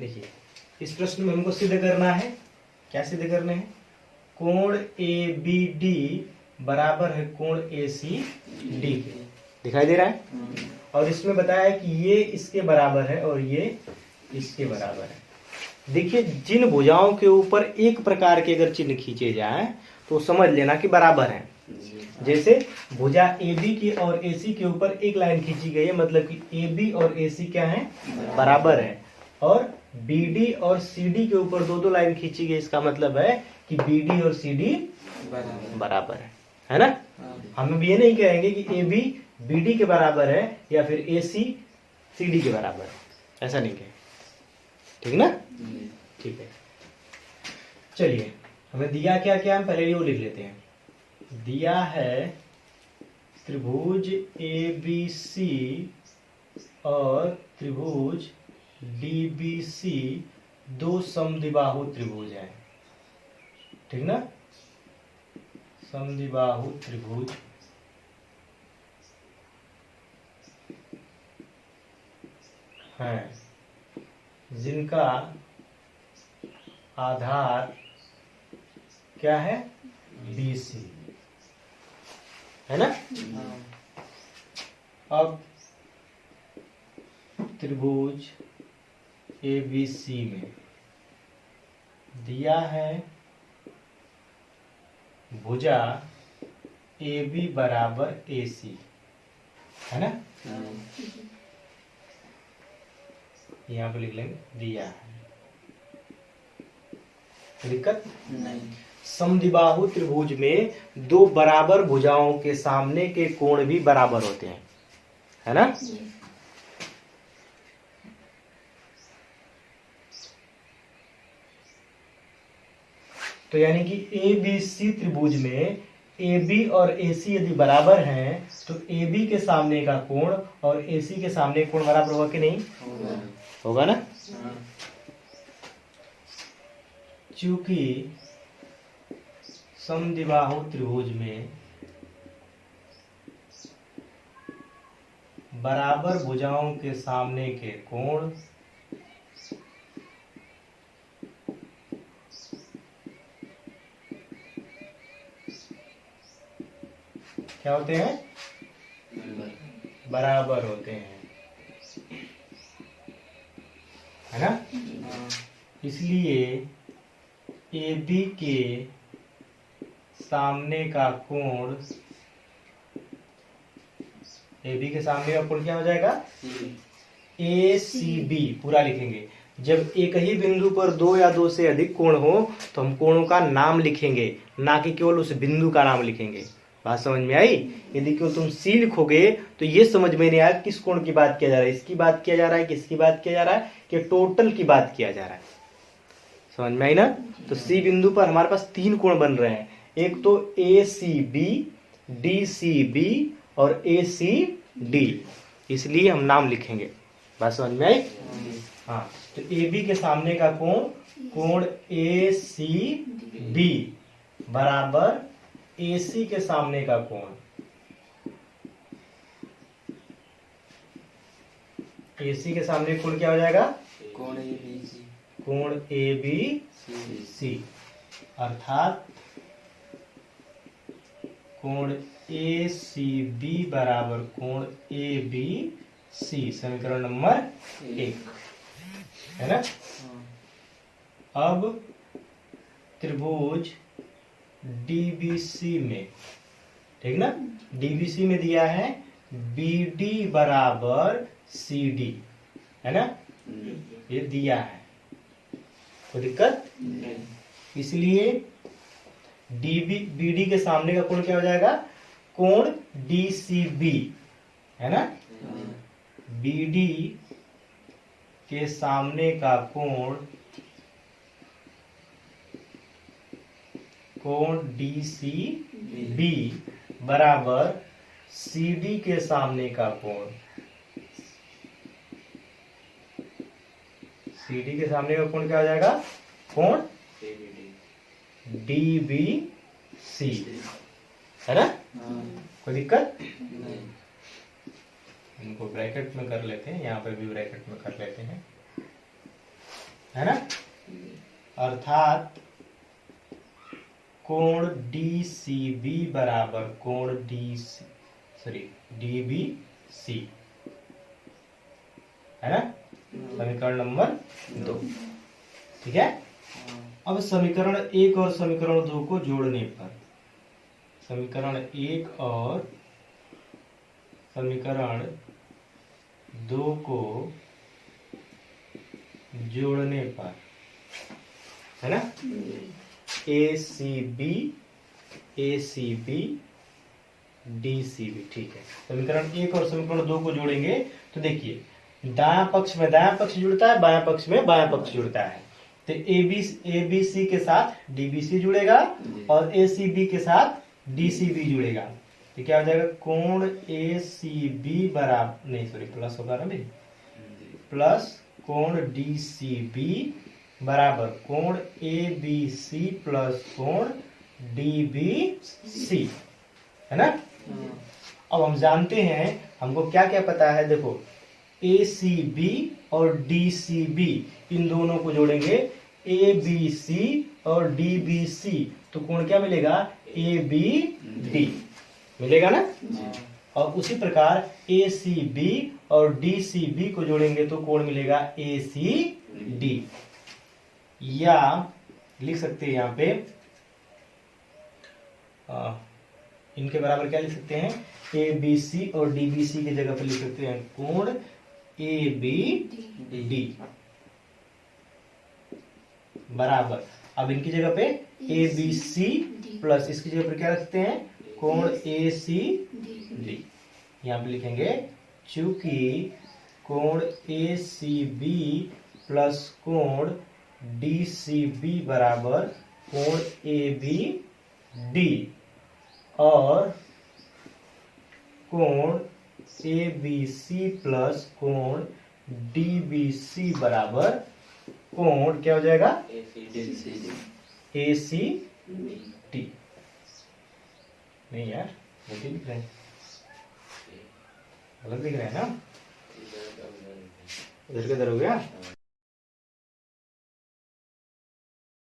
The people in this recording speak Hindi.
देखिए, इस प्रश्न में हमको सिद्ध करना है। क्या सिद्ध करना है? कोण ए बी डी बराबर है कोण ए सी डी के। दिखाई दे रहा है? और इसमें बताया है कि ये इसके बराबर है और ये इसके बराबर है। देखिए, जिन भुजाओं के ऊपर एक प्रकार के अगर चिन्ह खींचे जाए तो समझ लेना कि बराबर है। जैसे भुजा ए बी की और ए सी के ऊपर एक लाइन खींची गई है मतलब कि ए बी और ए सी क्या है? बराबर है। और बी डी और सी डी के ऊपर दो दो लाइन खींची गई इसका मतलब है कि बी डी और सी डी बराबर। है। है ना? हम अब ये नहीं कहेंगे कि ए बी बी डी के बराबर है या फिर ए सी सी डी के बराबर है। ऐसा नहीं कहेंगे ठीक ना? ठीक है। चलिए हमें दिया क्या क्या हम पहले वो लिख लेते हैं। दिया है त्रिभुज ए बी सी और त्रिभुज डी बी सी दो समद्विबाहु त्रिभुज हैं। ठीक ना? समद्विबाहु त्रिभुज। हैं। जिनका आधार क्या है? बी सी है ना? अब त्रिभुज ए बी सी में। दिया है भुजा ए बी बराबर ए सी है ना? यहाँ पे लिख लेंगे दिया है। दिक्कत? नहीं। समद्विबाहु त्रिभुज में दो बराबर भुजाओं के सामने के कोण भी बराबर होते हैं। है ना? तो यानी कि ए बी सी त्रिभुज में ए बी और ए सी यदि बराबर हैं तो ए बी के सामने का कोण और ए सी के सामने कोण बराबर होगा कि नहीं? होगा ना? चूँकि समद्विबाहु त्रिभुज में बराबर भुजाओं के सामने के कोण क्या होते हैं? बराबर होते हैं। है ना? इसलिए ए, बी, के सामने का कोण ए, बी के सामने का कोण क्या हो जाएगा? ए, सी, बी, पूरा लिखेंगे। जब एक ही बिंदु पर दो या दो से अधिक कोण हो तो हम कोणों का नाम लिखेंगे, ना कि केवल उस बिंदु का नाम लिखेंगे। बात समझ में आई? यदि क्यों तुम सी लिखोगे तो ये समझ में नहीं आया किस कोण की बात किया जा रहा है। इसकी बात किया जा रहा है, किसकी बात किया जा रहा है, कि टोटल की बात किया जा रहा है। समझ में आई ना? तो सी बिंदु पर हमारे पास तीन कोण बन रहे हैं। एक तो A C B D C B और ए सी डी इसलिए हम नाम लिखेंगे। बात समझ में आई? हाँ तो ए बी के सामने का कोण कोण ए सी बी बराबर ए सी के सामने का कोण? ए सी के सामने कोण क्या हो जाएगा? कोण ए बी सी। कोण ए बी सी सी। अर्थात कोण ए सी बी बराबर कोण ए बी सी समीकरण नंबर एक। है ना? हाँ, अब त्रिभुज डीबीसी में। ठीक ना? डीबीसी में दिया है बीडी बराबर सी डी है ना? ये दिया है। कोई दिक्कत? नहीं, इसलिए डीबी बीडी के सामने का कोण क्या हो जाएगा? कोण डीसीबी है ना? हाँ, बीडी के सामने का कोण कोण डीसी बी। बराबर सीडी के सामने का कोण? सीडी के सामने का कोण क्या हो जाएगा? कोण? D D B C. है ना? हाँ, कोई दिक्कत? नहीं, इनको ब्रैकेट में कर लेते हैं यहाँ पर भी ब्रैकेट में कर लेते हैं। है ना? अर्थात कोण डी सी बी बराबर कोण D C sorry D B C. है ना? समीकरण नंबर दो। ठीक है? अब समीकरण एक और समीकरण दो को जोड़ने पर। समीकरण एक और समीकरण दो को जोड़ने पर। है ना? A C B A C B D C B ठीक है। समीकरण एक और समीकरण दो को जोड़ेंगे तो देखिए दाया पक्ष में दाया पक्ष जुड़ता है बाया पक्ष में बाया पक्ष जुड़ता है। तो ए बी ए बी सी के साथ डी बी सी जुड़ेगा और ए सी बी के साथ डी सी बी जुड़ेगा। तो क्या हो जाएगा? कोण ए सी बी बराबर नहीं सॉरी प्लस होगा ना भाई? प्लस कोण डी सी बी बराबर कोण? ए बी सी प्लस कोण? डी बी सी है ना? अब हम जानते हैं हमको क्या क्या पता है? देखो ए सी बी और डी सी बी इन दोनों को जोड़ेंगे। ए बी सी और डी बी सी तो कोण क्या मिलेगा? ए बी डी मिलेगा ना? और उसी प्रकार ए सी बी और डी सी बी को जोड़ेंगे तो कोण मिलेगा? ए सी डी या लिख सकते हैं यहाँ पे आ, इनके बराबर क्या लिख सकते हैं? ए बी सी और डी बी सी की जगह पे लिख सकते हैं कोण ए बी डी बराबर। अब इनकी जगह पे ए बी सी प्लस इसकी जगह पर क्या रखते हैं? कोण ए सी डी यहाँ पे लिखेंगे चूँकि कोण ए सी बी प्लस कोण डी सी बी बराबर कोण ए बी डी और कोण ए बी सी प्लस कोण डी बी सी बराबर कोण क्या हो जाएगा? ए सी टी नहीं यार भी लिख रहे हैं। गलत लिख रहे हैं ना? इधर किधर हो गया?